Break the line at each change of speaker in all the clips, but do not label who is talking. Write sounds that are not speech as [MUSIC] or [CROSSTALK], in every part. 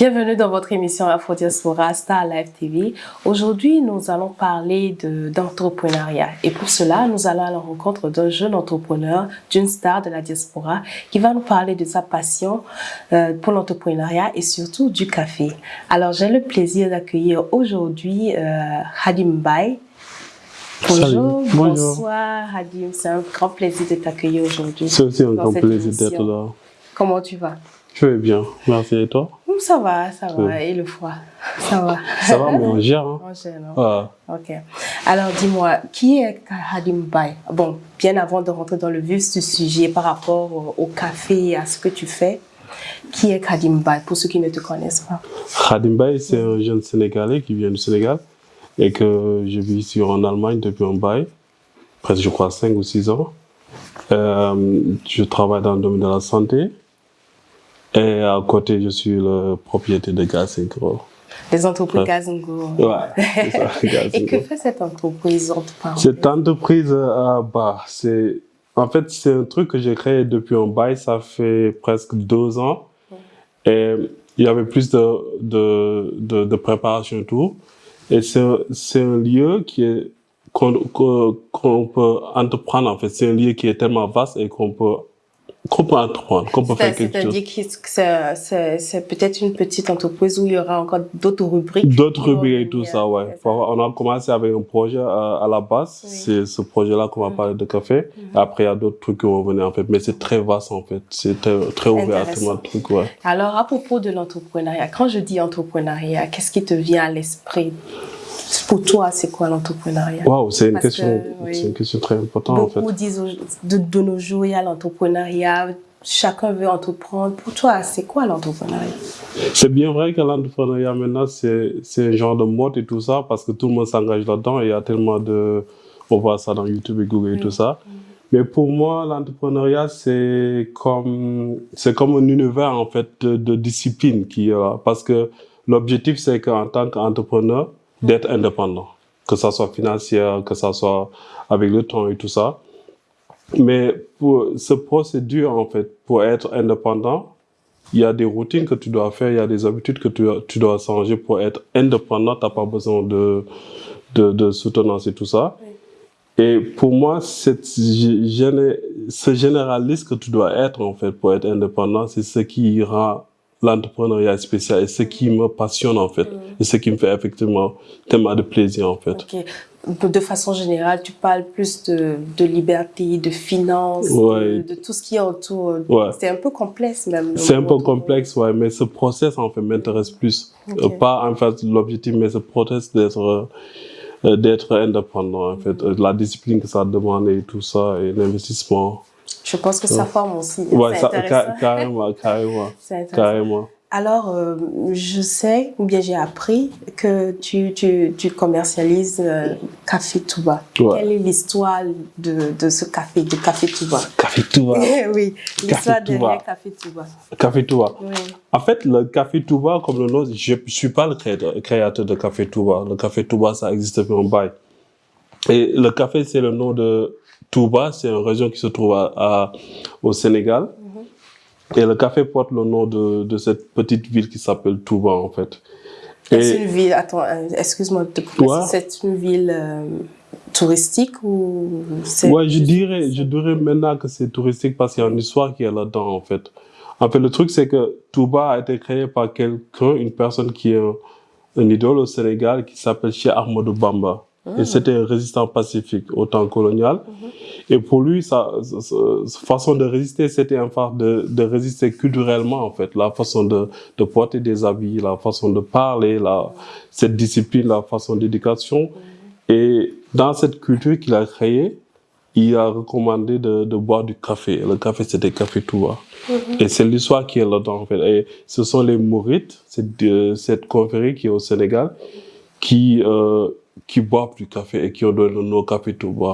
Bienvenue dans votre émission Afro Diaspora Star Live TV. Aujourd'hui, nous allons parler d'entrepreneuriat. Et pour cela, nous allons à la rencontre d'un jeune entrepreneur, d'une star de la diaspora, qui va nous parler de sa passion euh, pour l'entrepreneuriat et surtout du café. Alors, j'ai le plaisir d'accueillir aujourd'hui euh, Hadim Bay. Bonjour, bonsoir Hadim, c'est un grand plaisir de t'accueillir aujourd'hui.
C'est aussi un grand plaisir d'être là.
Comment tu vas?
Je vais bien, merci et toi?
Ça va, ça va. Et le froid, ça va.
Ça va, mais on gère. Hein.
On gère, non? Ok. Alors, dis-moi, qui est Hadim Bay Bon, bien avant de rentrer dans le vif du sujet par rapport au café et à ce que tu fais, qui est Hadim Bay pour ceux qui ne te connaissent pas?
Hadim Bay, c'est un jeune Sénégalais qui vient du Sénégal et que je vis ici en Allemagne depuis un bail, presque je crois 5 ou 6 ans. Euh, je travaille dans le domaine de la santé et à côté, je suis le propriétaire de Gazingo.
Les entreprises Gazingo.
Ouais, [LAUGHS]
Et que fait cette entreprise
Cette entreprise, euh, bah, c'est, en fait, c'est un truc que j'ai créé depuis un bail, ça fait presque deux ans. Et il y avait plus de, de, de, de préparation et tout. Et c'est un lieu qui est, qu'on peut entreprendre, en fait. C'est un lieu qui est tellement vaste et qu'on peut qu'on peut entreprendre, qu'on peut faire quelque chose.
C'est-à-dire que c'est peut-être une petite entreprise où il y aura encore d'autres rubriques.
D'autres rubriques et tout ça, ouais. On a commencé avec un projet à, la base. C'est ce projet-là qu'on va mm. parler de café. Mm. Après, il y a d'autres trucs qui vont venir, en fait. Mais c'est très vaste, en fait. C'est très, ouvert à tout le truc, ouais.
Alors, à propos de l'entrepreneuriat, quand je dis entrepreneuriat, qu'est-ce qui te vient à l'esprit? Pour toi, c'est quoi l'entrepreneuriat?
Waouh, c'est une, question, une question très importante
en fait.
Beaucoup
disent de, de nos jours, il y a l'entrepreneuriat, chacun veut entreprendre. Pour toi, c'est quoi l'entrepreneuriat?
C'est bien vrai que l'entrepreneuriat maintenant, c'est un genre de mode et tout ça, parce que tout le monde s'engage là-dedans et il y a tellement de... On voit ça dans YouTube et Google et tout ça. Mais pour moi, l'entrepreneuriat, c'est comme, c'est comme un univers, en fait, de, de discipline qui, euh, parce que l'objectif, c'est qu'en tant qu'entrepreneur, d'être indépendant, que ça soit financier, que ça soit avec le temps et tout ça. Mais pour ce procédure, en fait, pour être indépendant, il y a des routines que tu dois faire, il y a des habitudes que tu, tu dois changer pour être indépendant. Tu n'as pas besoin de, de, de, soutenance et tout ça. Et pour moi, cette, ce généraliste que tu dois être, en fait, pour être indépendant, c'est ce qui rend l'entrepreneuriat spécial et ce qui me passionne en fait mm. et ce qui me fait effectivement tellement de plaisir en fait.
De façon générale, tu parles plus de, de liberté, de finances, de, tout ce qui est autour. C'est un peu complexe même.
C'est un peu complexe, ouais, mais ce process en fait m'intéresse plus. Euh, pas en fait l'objectif, mais ce process d'être euh, d'être indépendant en fait, euh, la discipline que ça demande et tout ça et l'investissement.
Je pense que ça forme aussi.
Ouais, ça, carrément, [LAUGHS] carrément. carrément.
Alors, euh, je sais, ou bien j'ai appris que tu, tu, tu commercialises euh, Café Touba. Quelle est l'histoire de, de ce café, de Café Touba?
Café Touba [LAUGHS]
Oui, l'histoire derrière Café Touba.
Café Touba. Oui. En fait, le Café Touba, comme le nom, je ne suis pas le créateur, de Café Touba. Le Café Touba, ça existe depuis un bail. Et le café, c'est le nom de Touba, c'est une région qui se trouve à, au Sénégal. Mhm. Et le café porte le nom de, de cette petite ville qui s'appelle Touba, en fait.
C'est une ville, attends, euh, excuse-moi de te c'est une ville euh, touristique ou
Ouais, je dirais, je dirais maintenant que c'est touristique parce qu'il y a une histoire qui est là-dedans, en fait. En fait, le truc, c'est que Touba a été créé par quelqu'un, une personne qui est un, idole au Sénégal qui s'appelle Cheikh Ahmadou Bamba. Et c'était un résistant pacifique au temps colonial. Et pour lui, sa, façon de résister, c'était un façon de, de, résister culturellement, en fait. La façon de, de porter des habits, la façon de parler, la, cette discipline, la façon d'éducation. Et dans cette culture qu'il a créée, il a recommandé de, de boire du café. Le café, c'était café Touba. Et c'est l'histoire qui est là-dedans, en fait. Et ce sont les Mourites, cette, cette confrérie qui est au Sénégal, qui, euh, qui boivent du café et qui ont donné le nom Café Touba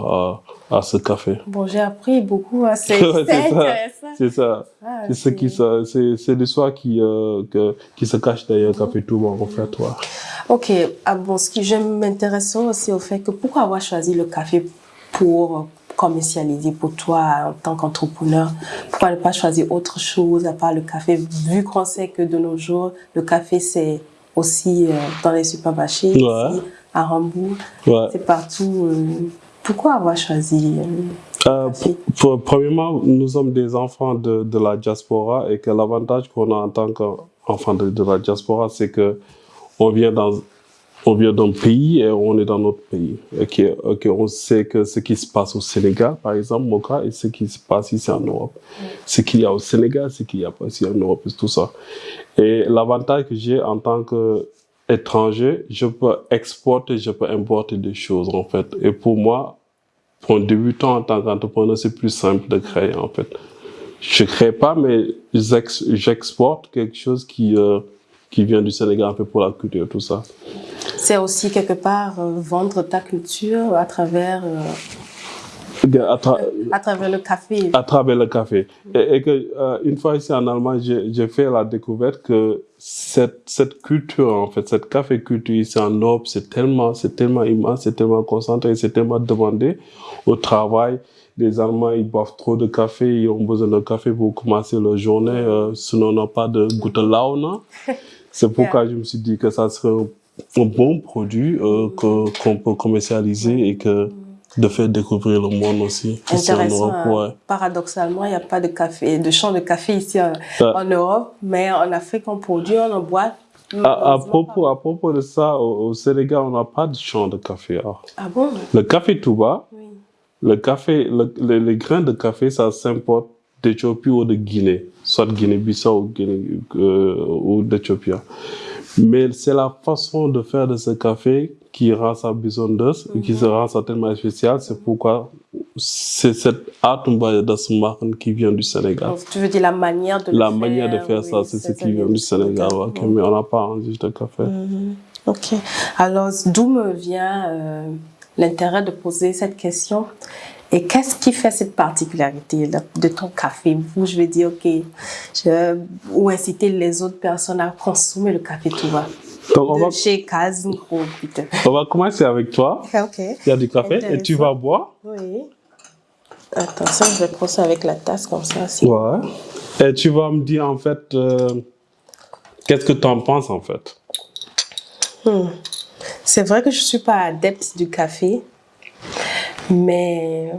à, à ce café.
Bon, j'ai appris beaucoup, hein, c'est [LAUGHS] intéressant.
C'est ça. Ah, c'est ce qui, c'est l'histoire qui, euh, qui se cache derrière Café Touba, en fait, toi.
Ok. Ah, bon, ce qui, je m'intéresse aussi au fait que pourquoi avoir choisi le café pour commercialiser pour toi en tant qu'entrepreneur? Pourquoi ne pas choisir autre chose à part le café Vu qu'on sait que de nos jours, le café, c'est aussi euh, dans les supermarchés, à Hambourg, c'est partout. Euh, pourquoi avoir choisi
euh, pour, Premièrement, nous sommes des enfants de, de la diaspora et que l'avantage qu'on a en tant qu'enfants de, de la diaspora, c'est que on vient dans on vient d'un pays et on est dans notre pays. On sait que ce qui se passe au Sénégal, par exemple, mon cas, et ce qui se passe ici en Europe. Ce qu'il y a au Sénégal, ce qu'il y a pas ici en Europe, tout ça. Et l'avantage que j'ai en tant qu'étranger, je peux exporter, je peux importer des choses, en fait. Et pour moi, pour un débutant en tant qu'entrepreneur, c'est plus simple de créer, en fait. Je crée pas, mais j'exporte quelque chose qui, euh, qui vient du Sénégal un pour la culture, tout ça.
C'est aussi quelque part euh, vendre ta culture à travers euh, à, travers le café.
À travers le café. Et, que euh, une fois ici en Allemagne, j'ai fait la découverte que cette, cette culture, en fait, cette café culture ici en Europe, c'est tellement, c'est tellement immense, c'est tellement concentré, c'est tellement demandé au travail. Les Allemands, ils boivent trop de café, ils ont besoin de café pour commencer leur journée, sinon on n'a pas de gute Laune. [LAUGHS] C'est pourquoi je me suis dit que ça serait un bon produit euh, qu'on peut commercialiser et que de faire découvrir le monde aussi.
Intéressant. En Europe, hein. Paradoxalement, il n'y a pas de café, de champ de café ici en, Europe, mais en Afrique, on produit, on en boit.
À, propos, à propos de ça, au, Sénégal, on n'a pas de champ de café.
Ah, ah bon?
Le café Touba, oui. le café, les grains de café, ça s'importe d'Éthiopie ou de Guinée, soit Guinée-Bissau ou, Guinée, euh, ou d'Éthiopie. Mais c'est la façon de faire de ce café qui rend ça besoin d'os et qui se rend ça tellement spécial. C'est pourquoi c'est cette Atumba machen qui vient du Sénégal.
tu veux dire la manière de
La manière de faire ça, c'est ce qui vient du Sénégal. mais on n'a pas un de café.
Mhm. Ok. Alors, d'où me vient euh, l'intérêt de poser cette question? Et qu'est-ce qui fait cette particularité de ton café? Où je vais dire, OK, je, ou inciter les autres personnes à consommer le café tout va. Donc on va... chez
On va commencer avec toi.
OK.
Il y a du café et tu vas boire.
Oui. Attention, je vais prendre ça avec la tasse comme ça.
Ouais. Et tu vas me dire en fait, euh, qu'est-ce que tu en penses en fait?
Hmm. C'est vrai que je ne suis pas adepte du café. Mais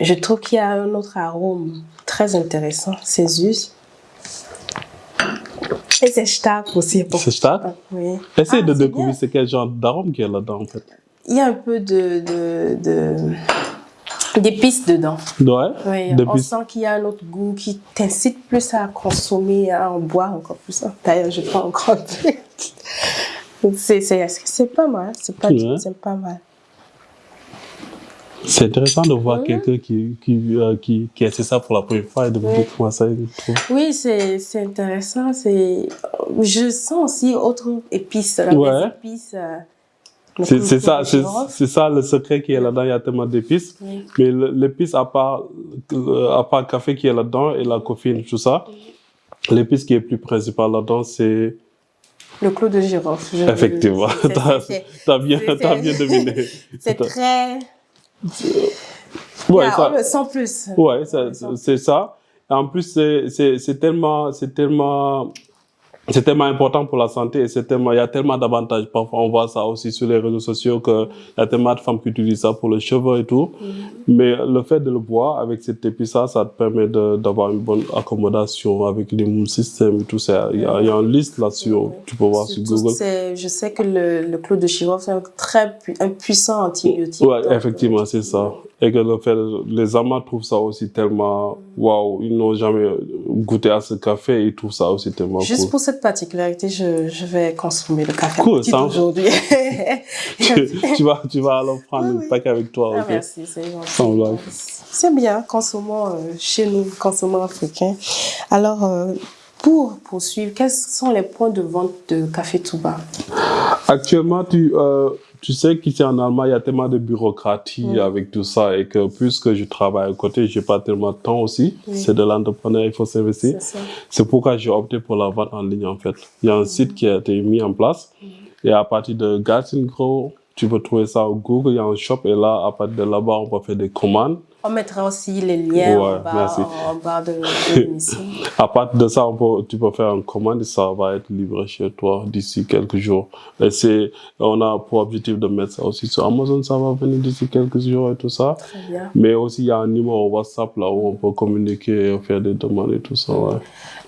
je trouve qu'il y a un autre arôme très intéressant, c'est us. Et c'est stark aussi.
C'est stark?
Oui.
Essaye ah, de découvrir c'est quel genre d'arôme qu'il y a là-dedans en fait.
Il y a un peu de... de, de d'épices dedans.
Ouais?
Oui, on sent qu'il y a un autre goût qui t'incite plus à consommer, à en boire encore plus. D'ailleurs, je prends encore [LAUGHS] plus. C'est pas mal, c'est pas, c'est pas mal.
C'est intéressant de voir quelqu'un qui, qui, euh, qui, qui essaie ça pour la première fois et de me dire comment ça.
Oui, c'est intéressant. Je sens aussi autre épices.
Ouais.
épices euh,
c'est ça, c'est ça le secret qui est là-dedans. Il y a tellement d'épices. Mais l'épice, à part, à part le café qui est là-dedans et la coffee, tout ça, l'épice qui est plus principale là-dedans, c'est
le clou de girofle.
Effectivement, tu [LAUGHS] as, bien, as bien deviné.
C'est très
Ouais, ça,
sent plus.
Ouais, c'est ça. En plus, c'est tellement, c'est tellement c'est tellement important pour la santé et c'est tellement, il y a tellement d'avantages. Parfois, on voit ça aussi sur les réseaux sociaux qu'il y a tellement de femmes qui utilisent ça pour les cheveux et tout. Mm-hmm. Mais le fait de le boire avec cette épice, ça te permet d'avoir une bonne accommodation avec l'immune système et tout ça. Il y a, il y a une liste là-dessus, tu peux voir sur Google.
Je sais que le, le clou de girofle, c'est un très un puissant antibiotique.
Ouais, effectivement, c'est ça. Et que le fait, les amants trouvent ça aussi tellement, waouh, ils n'ont jamais goûté à ce café, ils trouvent ça aussi tellement
Juste pour cette particularité, je, je vais consommer le café cool, aujourd'hui. [LAUGHS] [LAUGHS]
tu, vas, tu vas alors prendre ah, un paquet avec toi,
ah, merci, c'est bien, consommons euh, chez nous, consommons africains. Alors, euh, pour poursuivre, quels sont les points de vente de Café Touba?
Actuellement, tu, euh, tu sais qu'ici en Allemagne, il y a tellement de bureaucratie avec tout ça et que puisque je travaille à côté, j'ai pas tellement de temps aussi. C'est de l'entrepreneur, il faut s'investir. C'est pourquoi j'ai opté pour la vente en ligne en fait. Il y a un site qui a été mis en place mm. et à partir de Gartengro, tu peux trouver ça au Google, il y a un shop et là, à partir de là-bas, on peut faire des commandes
On mettra aussi les liens en, bas, en, bas, de, l'émission. [LAUGHS]
à partir de ça, tu peux faire une commande et ça va être livré chez toi d'ici quelques jours. Et c'est, on a pour objectif de mettre ça aussi sur Amazon, ça va venir d'ici quelques jours et tout ça.
Très bien.
Mais aussi, il y a un numéro WhatsApp là où on peut communiquer et faire des demandes et tout ça. Ouais.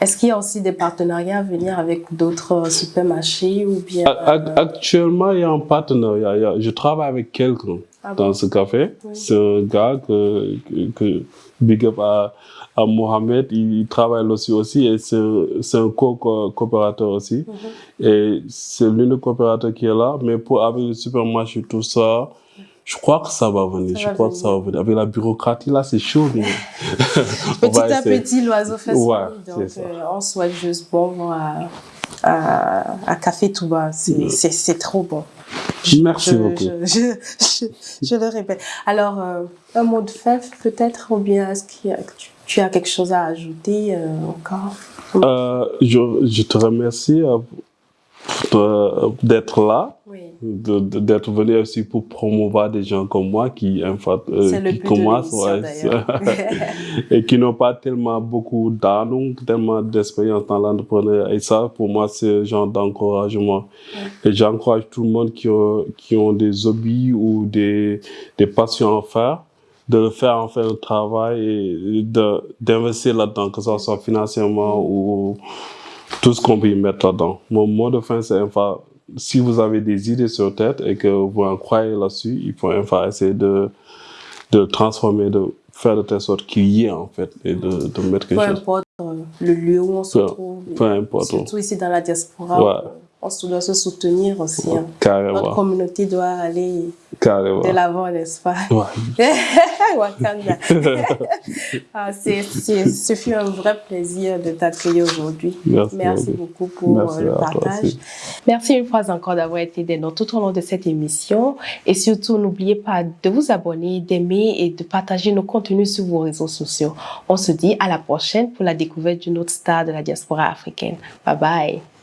Est-ce qu'il y a aussi des partenariats à venir avec d'autres supermarchés ou bien...
Actuellement, il y a un partenariat. Je travaille avec quelqu'un ah dans ce café. C'est un gars que, que, big up à, à Mohamed, il travaille aussi aussi et c'est un co-coopérateur aussi. Mhm. Et c'est l'unique coopérateur qui est là, mais pour avec le supermarché tout ça, je crois que ça va venir. je crois que ça va venir. Avec la bureaucratie, là, c'est chaud. [LAUGHS] [LAUGHS]
petit à petit, l'oiseau fait son ouais, Donc, euh, on souhaite juste bon à, à, à Café Touba. C'est trop bon.
Merci beaucoup.
Je, je, je, le répète. Alors, euh, un mot de fin peut-être, ou bien est-ce que tu, as quelque chose à ajouter euh, encore?
Euh, je, je, te remercie d'être là, d'être venu aussi pour promouvoir des gens comme moi qui,
euh, qui commencent ouais, [LAUGHS]
et qui n'ont pas tellement beaucoup d'âme, tellement d'expérience dans l'entrepreneuriat. Et ça, pour moi, c'est un genre d'encouragement. Et j'encourage tout le monde qui ont, qui ont des hobbies ou des, des passions à faire de le faire en faire un travail et d'investir là-dedans, que ce soit financièrement ou tout ce qu'on peut y mettre là-dedans. Mon mot de fin, c'est enfin, si vous avez des idées sur tête et que vous en croyez là-dessus, il faut enfin essayer de, de transformer, de faire de telle sorte qu'il y ait en fait et de, de mettre quelque
chose. Peu importe euh, le lieu où on se trouve.
Peu importe.
Surtout ici dans la diaspora. On doit se soutenir aussi. Hein.
Carrément.
Notre communauté doit aller
Carrément.
de l'avant, n'est-ce pas?
Ouais. [LAUGHS]
Wakanda. [LAUGHS] ah, ce fut un vrai plaisir de t'accueillir aujourd'hui.
Merci,
Merci beaucoup pour
Merci
le partage. Merci une fois encore d'avoir été des nôtres tout au long de cette émission. Et surtout, n'oubliez pas de vous abonner, d'aimer et de partager nos contenus sur vos réseaux sociaux. On se dit à la prochaine pour la découverte d'une autre star de la diaspora africaine. Bye bye.